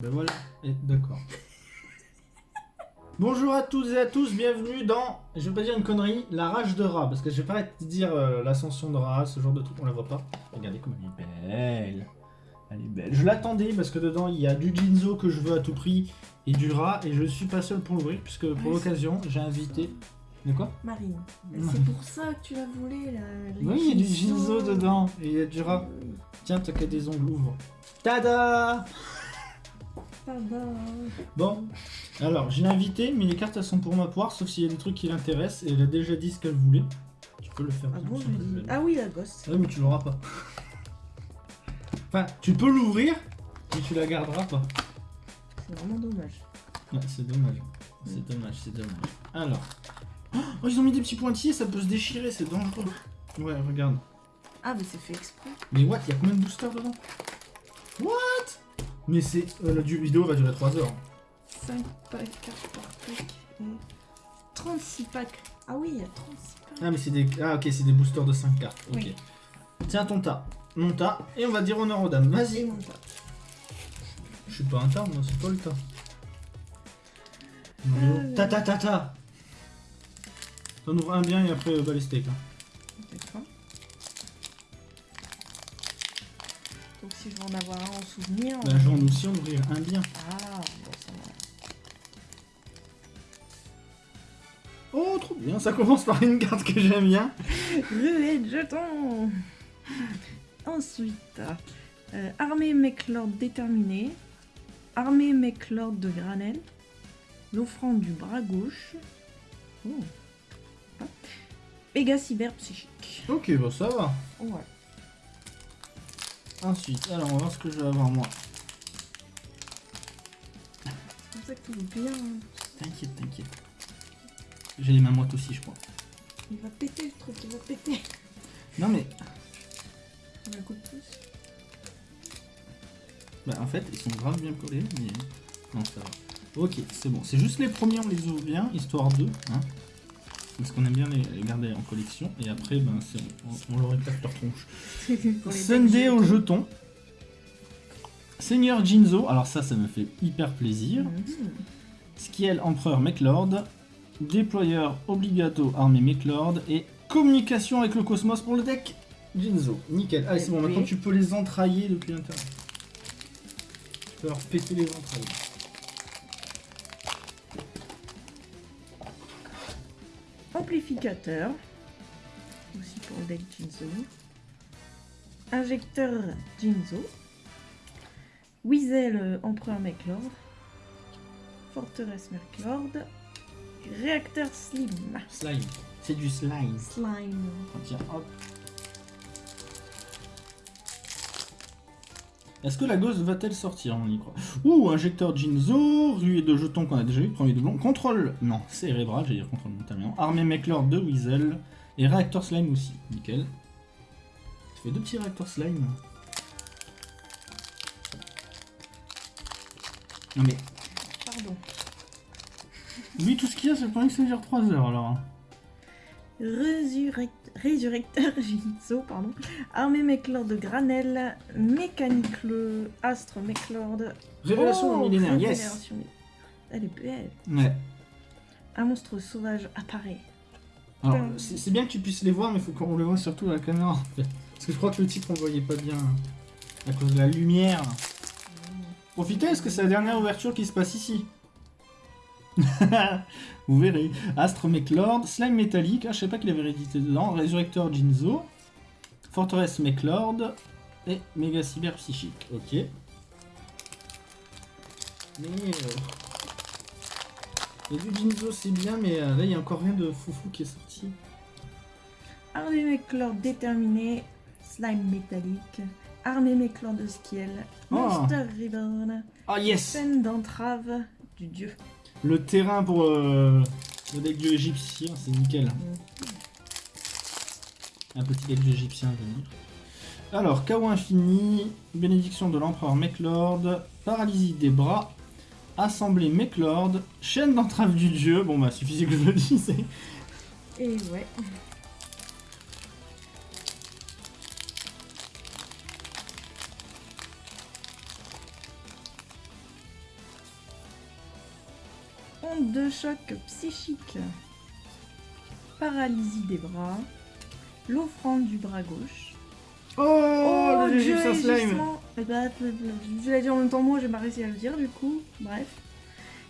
Ben voilà, et d'accord. Bonjour à toutes et à tous, bienvenue dans, je vais pas dire une connerie, la rage de rat, parce que je vais pas te dire euh, l'ascension de rat, ce genre de truc, on la voit pas. Regardez comme elle est belle. Elle est belle. Je l'attendais parce que dedans il y a du Jinzo que je veux à tout prix et du rat, et je suis pas seul pour l'ouvrir, puisque pour Ouais, l'occasion j'ai invité. De quoi? Marine. Ouais. C'est pour ça que tu l'as volé là. les Oui, il y a du Jinzo. Dedans, et il y a du rat. Oui. Tiens, t'as qu'à des ongles, ouvre. Tada Bon, alors j'ai l'invité, mais les cartes elles sont pour ma poire, sauf s'il y a des trucs qui l'intéressent, et elle a déjà dit ce qu'elle voulait. Tu peux le faire. Ah bon, dis. Ah oui, la gosse. Ah oui, mais tu l'auras pas. Enfin, tu peux l'ouvrir, mais tu la garderas pas. C'est vraiment dommage. Ouais, c'est dommage. C'est dommage, c'est dommage. Alors. Oh, ils ont mis des petits pointillés, ça peut se déchirer, c'est dangereux. Ouais, regarde. Ah, mais c'est fait exprès. Mais what, il y a combien de boosters dedans? What? Mais c'est. euh, la vidéo va durer 3 heures. 5 packs, 4 par pack. et 36 packs. Ah oui, il y a 36 packs. Ah, mais c'est des. Ah, ok, c'est des boosters de 5 cartes. Ok. Oui. Tiens ton tas. Mon tas. Et on va dire honneur aux dames. Vas-y. mon tas. Je suis pas un tas, moi, c'est pas le tas. Euh. Ta ta ta ta T'en ouvres un bien et après euh, balistique. Hein. D'accord. Si je en avoir un en souvenir. Bah, j'en aussi en ouvrir un bien. Ah, bon, ça va. Oh, trop bien. Ça commence par une carte que j'aime bien. Ruée de jetons Ensuite, euh, armée Mechlord déterminée, armée Mechlord de Granel, l'offrande du bras gauche, oh. Ah. Péga cyber psychique. Ok, bon, ça va. Ouais. Ensuite, alors, on va voir ce que je vais avoir moi. C'est ça que tout est bien. hein. T'inquiète, t'inquiète. J'ai les mains moites aussi, je crois. Il va péter le truc, il va péter. Non, mais Un coup de pouce. Bah, en fait, ils sont grave bien collés, mais non, ça va. Ok, c'est bon. C'est juste les premiers, on les ouvre bien, histoire de. Hein, parce qu'on aime bien les, les garder en collection. Et après, ben. On, on leur éclate leur tronche. Sunday au jeton. Seigneur Jinzo. Alors, ça, ça me fait hyper plaisir. Mhm. Skiel Empereur Mechlord. Déployeur Obligato Armée Mechlord. Et communication avec le cosmos pour le deck Jinzo. Nickel. Allez, c'est bon. Maintenant, tu peux les entrailler depuis l'intérieur. Tu peux leur péter les entrailles. Amplificateur. Aussi pour le deck Jinzo. Injecteur Jinzo. Weasel euh, Empereur Mechlord. Forteresse Mechlord. Réacteur Slim. Slime. C'est du slime. Slime. Tiens, hop. Est-ce que la gosse va-t-elle sortir On y croit? Ouh, injecteur Jinzo, ruée de jetons qu'on a déjà eu, premier doublon. Contrôle, non, cérébral, j'allais dire contrôle mental. Armée Mechlord de Weasel. Et réacteur slime aussi, nickel. Ça fait deux petits réacteurs slime. Non mais, Pardon. lui tout ce qu'il y a, c'est pas que ça dure 3 heures alors. Hein. Résurrect... Résurrecteur Jinzo, pardon. Armée Mechlord de Granel. Mécanique le Astre Mechlord. Révélation Oh, millénaire, yes Elle est belle. Ouais. Un monstre sauvage apparaît. Alors, c'est bien que tu puisses les voir, mais il faut qu'on les voit surtout à la caméra. en fait. Parce que je crois que le titre, on ne voyait pas bien à cause de la lumière. Profitez, est-ce que c'est la dernière ouverture qui se passe ici Vous verrez. Astre Mechlord, Slime métallique, ah, je sais pas qu'il avait réédité dedans, Résurrecteur Jinzo, Forteresse Mechlord et Méga Cyber Psychique. Ok. Mais. euh, a du Jinzo, c'est bien, mais euh, là, il y a encore rien de foufou qui est sorti. Armée Mechlord déterminée. Slime métallique. Armée Mechlord de Skiel. Oh. Monster Reborn. Ah, yes Scène d'entrave du dieu. Le terrain pour euh, le deck du égyptien, c'est nickel. Un petit deck du égyptien à venir. Alors, chaos infini, bénédiction de l'empereur Mechlord, paralysie des bras, assemblée Mechlord, chaîne d'entrave du dieu. Bon, bah, suffisait que je le dise. Et ouais. Onde de choc psychique. Paralysie des bras. L'offrande du bras gauche. Oh, le dieu Egyptian slime. Eh ben, Je l'ai dit en même temps moi, j'ai pas réussi à le dire du coup. Bref.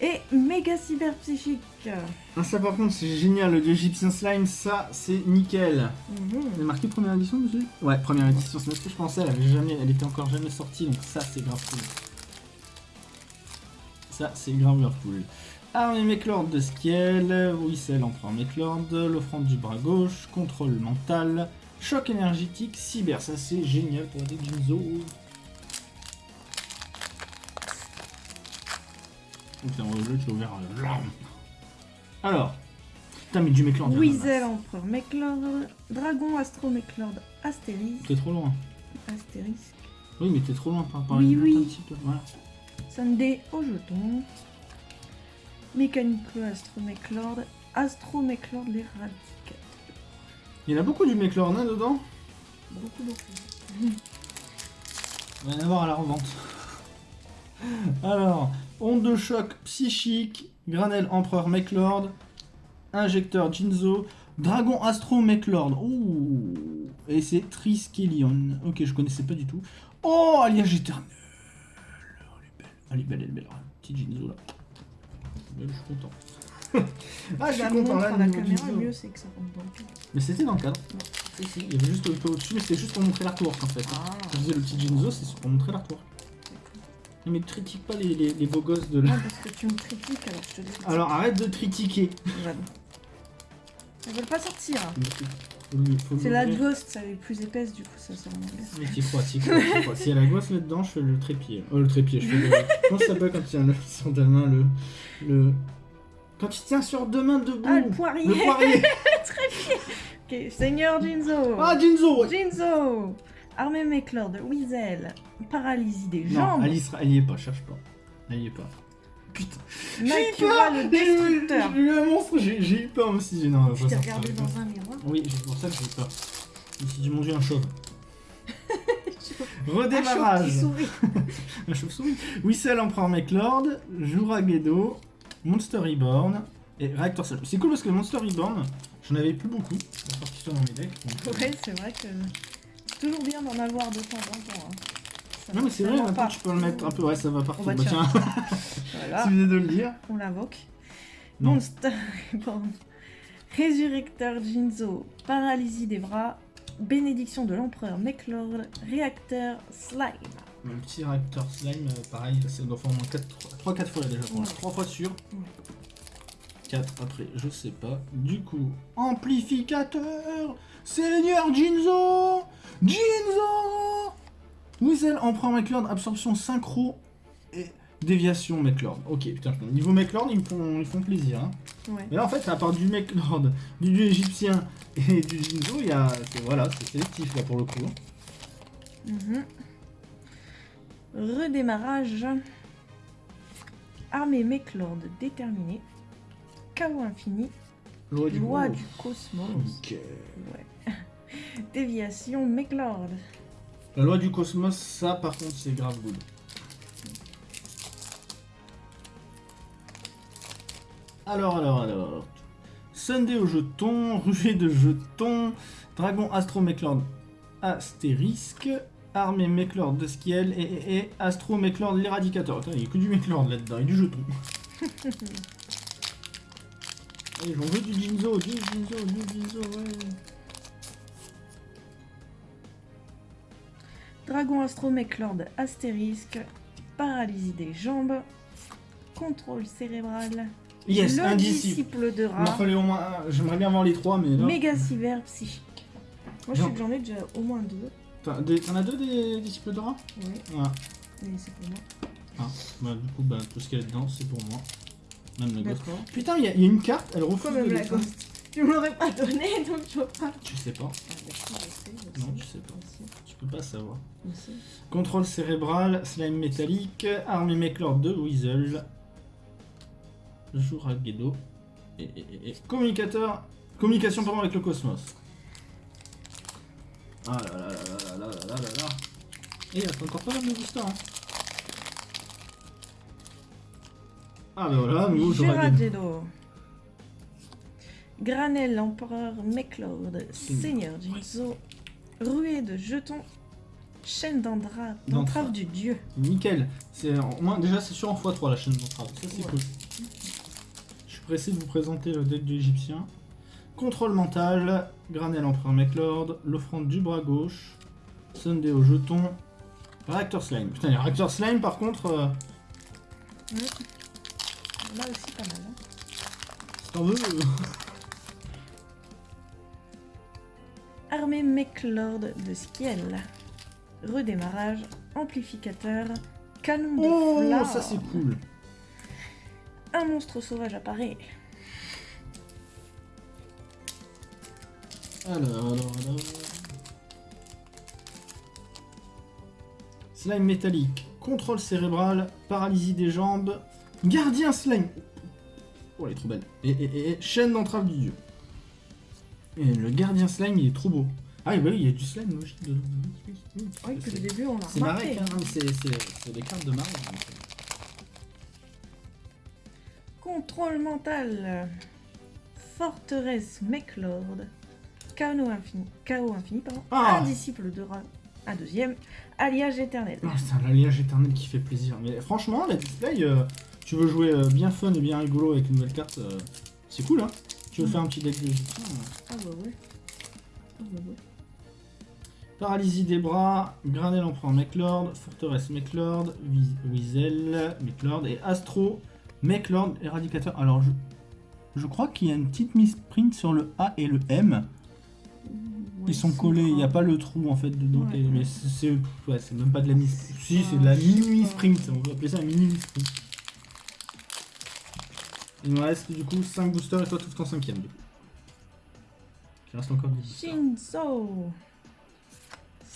Et méga cyber psychique. Ah, ça par contre, c'est génial, le dieu Egyptian slime, ça, c'est nickel. Elle est marqué première édition dessus Ouais, première édition, c'est ce que je pensais, elle, avait jamais, elle était encore jamais sortie, donc ça, c'est grave cool. Ça, c'est grave grave cool. Armée Méclord de Skiel, Whistle Empereur Méclord, l'offrande du bras gauche, contrôle mental, choc énergétique, cyber, ça c'est génial pour des Jinzo. Putain, le jeu, tu l'as ouvert. Alors, putain, mais du a Weasel. Empereur Méclord. Dragon Astro Méclord Astérisque. T'es trop loin. Astérisque. Oui, mais t'es trop loin par rapport à Oui, une oui. un petit peu. Voilà. Sunday au jeton. Mécanico Astro Méclord. Astro Méclord l'éradicateur. Il y en a beaucoup du Méclord hein, dedans? Beaucoup, beaucoup. Il va y en avoir à la revente. Alors, onde de choc psychique, granelle empereur Méclord, injecteur Jinzo, dragon astro Méclord. Ouh, et c'est Triskelion. Ok, je connaissais pas du tout. Oh, alliage éternel. Elle est belle, elle est belle, elle est belle. Petit Jinzo là. Je suis content. ah, je suis la content montre là. la caméra, le mieux c'est que ça rentre dans le cadre. Mais c'était dans le cadre. Si, si, il y avait juste un peu au-dessus, mais c'était juste pour montrer l'artwork en fait. Ah, Je disais le petit Jinzo, c'est pour montrer l'artwork. Mais critique pas les, les- les beaux gosses de Non, là. parce que tu me critiques alors je te dis. Alors arrête de critiquer. Elles veulent pas sortir. hein. C'est la ghost, elle est plus épaisse, du coup ça sort en. Mais t'y crois, t'y crois, crois. S'il y a la gosse là-dedans, je fais le trépied. Oh, le trépied, je fais le. Comment ça s'appelle quand il tient le, sur deux mains le. le... Quand il tient sur deux mains debout Ah, le poirier Le poirier Ok, Seigneur Jinzo Ah, Jinzo. Jinzo Armée Méclor de Weasel. Paralysie des Non, jambes. Alice, elle y est pas, cherche pas. Elle y est pas. Putain. J'ai eu peur le J'ai eu- destructeur. J'ai eu un monstre, j'ai eu peur aussi. Non, Tu t'es regardé dans un miroir Oui, c'est pour ça que j'ai eu peur. Je me suis dit, mon dieu, un chauve. Un Redémarrage. chauve-souris. Un chauve-souris. Whistle Empereur Méclord, Juragedo, Monster Reborn et Reactor Sol. C'est cool parce que Monster Reborn, j'en avais plus beaucoup. Dans mes decks. donc, euh, Ouais, c'est vrai que c'est toujours bien d'en avoir de temps en temps. hein. Ça Non mais c'est vrai, va maintenant pas. tu peux le mettre un peu, ouais ça va partout. Bah Bah, tiens. Voilà, si vous venez de le dire. on l'invoque. Non. Monster Reborn. Résurrecteur Jinzo. Paralysie des bras. Bénédiction de l'empereur Méclor. Réacteur Slime. Le petit réacteur slime, euh, pareil, ça doit faire au moins 3-4 fois là déjà. Ouais. 3 fois sûr. Ouais. 4 après, je sais pas. Du coup, amplificateur Seigneur Jinzo Jinzo Whistle Empereur McLord, absorption synchro et déviation McLord. Ok, putain, niveau McLord, ils me font, ils font plaisir. Hein. Ouais. Mais là, en fait, à part du McLord, du dieu égyptien et du Jinzo, il y a. c'est- Voilà, c'est sélectif là pour le coup. Mhm. Redémarrage. Armée Méclord déterminée. Chaos infini. Loi du Loi gros. du cosmos. Ok. Ouais. Déviation Méclord. La loi du cosmos, ça par contre, c'est grave good. Alors, alors, alors. Sunday au jeton, ruée de jetons, dragon astro Méclord astérisque, armée Méclord de Skiel et, et, et astro Méclord l'éradicateur. Attends, il n'y a que du Méclord là-dedans et du jeton. Allez, j'en veux du Jinzo, du Jinzo, du Jinzo, ouais. Dragon Astro Méclord astérisque. Paralysie des jambes. Contrôle cérébral. Yes, le disciple. de Il rat. fallait au moins un. J'aimerais bien avoir les trois, mais là. Méga cyber psychique. Moi je sais que j'en ai déjà au moins deux. T'en as deux des disciples de rat Oui, Ah, mais c'est pour moi. bah du coup, bah, tout ce qu'il y a dedans, c'est pour moi. Même la gosse. D'accord. Putain, il y, a- il y a une carte, elle refuse même la ghost Tu me l'aurais pas donné donc je vois pas. Tu sais pas, Ah, d'accord, je sais, je Non, sais. tu sais pas. Je sais, tu peux pas savoir. Contrôle cérébral, slime métallique, armée Méclor de Weasel, Juragedo, et, et, et- et communicateur, communication pardon avec le cosmos. Ah là là là là là là là là là. Et Eh, il reste encore pas mal de boosters. Hein. Ah bah voilà, gagné. Giragedo. Granel, Empereur, Meclord, Seigneur Jinzo, Ruée de jetons, Chaîne d'entrave D'entrave. du dieu. Nickel. C'est au moins déjà c'est sûr en x3 la chaîne d'entrave. Ça c'est Ouais. cool. Je suis pressé de vous présenter le deck de l'Égyptien. Contrôle mental, Granel Empereur Meclord, l'offrande du bras gauche, Sunday au jeton, Réacteur Slime. Putain, les Réacteur Slime par contre, euh, Là aussi pas mal. hein. si t'en veux. Armée Meclord de Skiel. Redémarrage, amplificateur, canon de Oh, ça c'est cool. Un monstre sauvage apparaît. Alors, alors, alors. Slime métallique, contrôle cérébral, paralysie des jambes, gardien slime. Oh, elle est trop belle. Et, et- et- et chaîne d'entrave du dieu. Et le gardien slime, il est trop beau. Ah oui, il y a du slime logique dedans. Oui, c'est- au début on a C'est. Marek, hein, c'est c'est- des cartes de Marek. euh. Contrôle mental. Forteresse Meclord. Chaos infini. Chaos infini, pardon. Ah. Un disciple de Ra. Un deuxième. Alliage éternel. Ah, c'est un alliage éternel qui fait plaisir. Mais franchement, la display, euh, tu veux jouer euh, bien fun et bien rigolo avec une nouvelle carte, euh, c'est cool, hein Tu veux Mm. faire un petit deck de. Ah bah ouais. Ah bah ouais. Paralysie des bras, Granel Empereur Meclord, Forteresse Meclord, Wiz- Wizel Meclord et Astro Meclord Éradicateur. Alors, je, je crois qu'il y a une petite misprint sur le A et le M. Ouais, Ils sont collés, il n'y a pas le trou en fait dedans. Ouais. Mais c'est ouais, même pas de la mis. Si, c'est de la mini sprint. On peut appeler ça un mini sprint. Il me reste du coup 5 boosters et toi tout en 5 du coup. Il reste encore 10 boosters. Shinzo.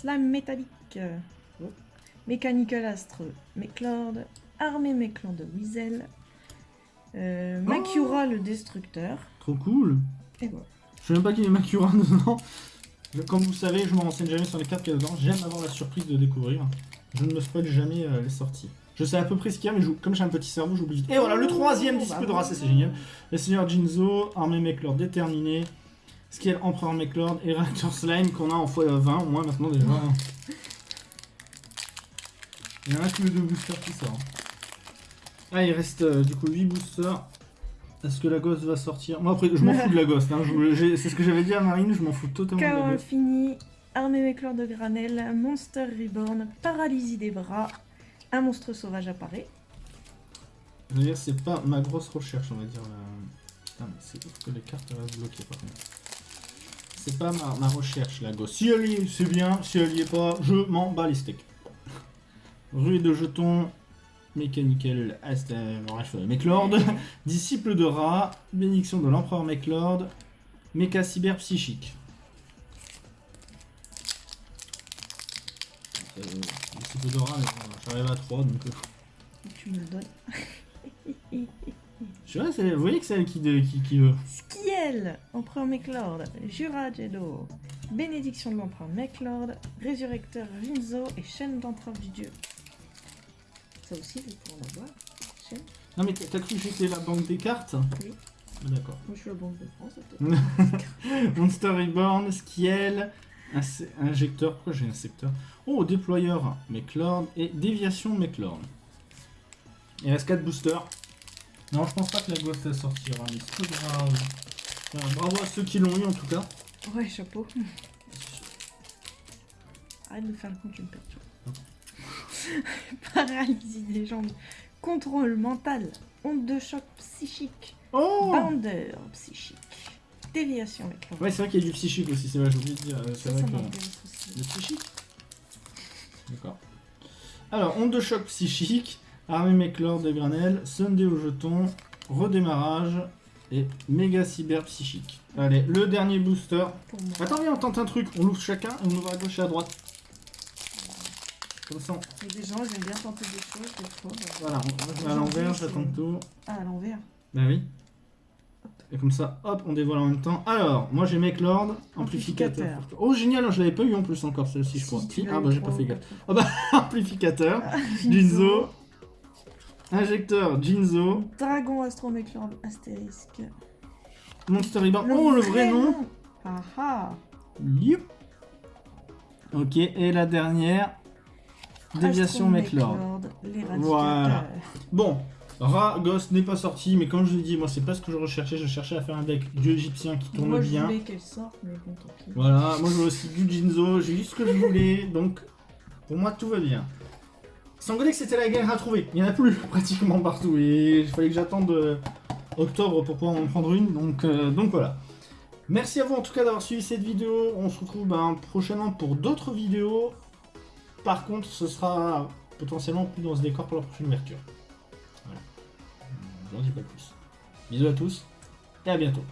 Slime métallique. Oh. Mechanical Astre. Meclord. Armée Meclord de Wizel. Euh, Oh. Makura le destructeur. Trop cool. Et voilà. Je sais même pas qu'il y a Makura dedans. Comme vous savez, je me renseigne jamais sur les cartes qu'il y a dedans. J'aime avoir la surprise de découvrir. Je ne me spoil jamais euh, les sorties. Je sais à peu près ce qu'il y a, mais je- comme j'ai un petit cerveau, j'oublie vite. Et voilà, le troisième Oh, disciple bah de race, c'est génial. Le Seigneur Jinzo, Armée Meclord déterminé, Skill Empereur Meclord et Reactor Slime qu'on a en x20 au moins maintenant déjà. Il y en a que deux boosters qui sort. Ah, il reste euh, du coup 8 boosters. Est-ce que la gosse va sortir? Moi après, je m'en fous de la gosse. hein. C'est ce que j'avais dit à Marine, je m'en fous totalement de Chaos la gosse. infini. Armée Meclord de Granel. Monster Reborn. Paralysie des bras. Un monstre sauvage apparaît. Dire, c'est pas ma grosse recherche, on va dire. là. Putain, mais c'est ouf que les cartes restent bloquées par contre. C'est pas ma, ma recherche, la gosse. Si elle y est, c'est bien. Si elle y est pas, je m'en bats les steaks. Rue de jetons. Mechanical Ast- euh, Meclord. Disciple de rat. Bénédiction de l'empereur Meclord. Mecha cyber psychique. Euh, disciple de rat, mais bon, j'arrive à 3 donc. euh, Tu me le donnes. Je vois, vous voyez que c'est elle qui, de- qui, qui veut. Skiel, Empereur Meclord, Jura Jedo, Bénédiction de l'Empereur Meclord, Résurrecteur Rinzo et Chaîne d'entrave du Dieu. Ça aussi, vous pouvez en avoir. Chaîne. Non mais t'as cru que j'étais la banque des cartes? Oui. Ah, D'accord. Moi, je suis la Banque de France. Monster Reborn, Skiel, injecteur, pourquoi j'ai un secteur Oh, déployeur Meclord et déviation Meclord. Il reste 4 boosters. Non, je pense pas que la ghost elle sortira, mais c'est pas grave. Enfin, bravo à ceux qui l'ont eu en tout cas. Ouais, chapeau. Arrête de faire le con, tu me perturbes. Paralysie des jambes. Contrôle mental. Onde de choc psychique. Oh Bounder psychique. Déviation Meclord. Ouais, c'est vrai qu'il y a du psychique aussi, c'est vrai, j'ai oublié de dire. euh, C'est vrai que... Le psychique D'accord. Alors, onde de choc psychique, armée Meclord de Granel, Sunday au jeton, redémarrage et méga cyber psychique. Allez, le dernier booster. Attends, viens, on tente un truc. On l'ouvre chacun et on ouvre à gauche et à droite. Comme ça, on- Il y a des gens, j'aime bien tenter des choses, fois. bah, voilà, on- je à l'envers, j'attends tout. Ah, à l'envers. Bah oui. Et comme ça, hop, on dévoile en même temps. Alors, moi j'ai Meclord, amplificateur. Amplificateur. Oh génial, je l'avais pas eu en plus encore celle-ci, je crois. Si, ah bah j'ai pas fait gaffe. quatre fois. amplificateur. Ah, Jinzo. Injecteur Jinzo. Dragon Astromechlord astérisque. Monster Ribbon. Oh, le vrai nom Ah ah. Ok, et la dernière. Déviation Mechlord. Voilà. Bon, Ra Ghost n'est pas sorti, mais comme je l'ai dit, moi c'est pas ce que je recherchais. Je cherchais à faire un deck dieu égyptien qui tourne Moi, je bien. voulais qu'elle sorte, mais bon, tant pis. Voilà, moi je veux aussi du Jinzo, j'ai juste ce que je voulais, donc pour moi tout va bien. Sangolex c'était la galère à trouver, il n'y en a plus pratiquement partout et il fallait que j'attende euh, octobre pour pouvoir en prendre une, donc, euh, donc voilà. Merci à vous en tout cas d'avoir suivi cette vidéo, on se retrouve ben, prochainement pour d'autres vidéos. Par contre ce sera potentiellement plus dans ce décor pour la prochaine ouverture. Voilà, j'en dis pas plus. Bisous à tous et. À bientôt.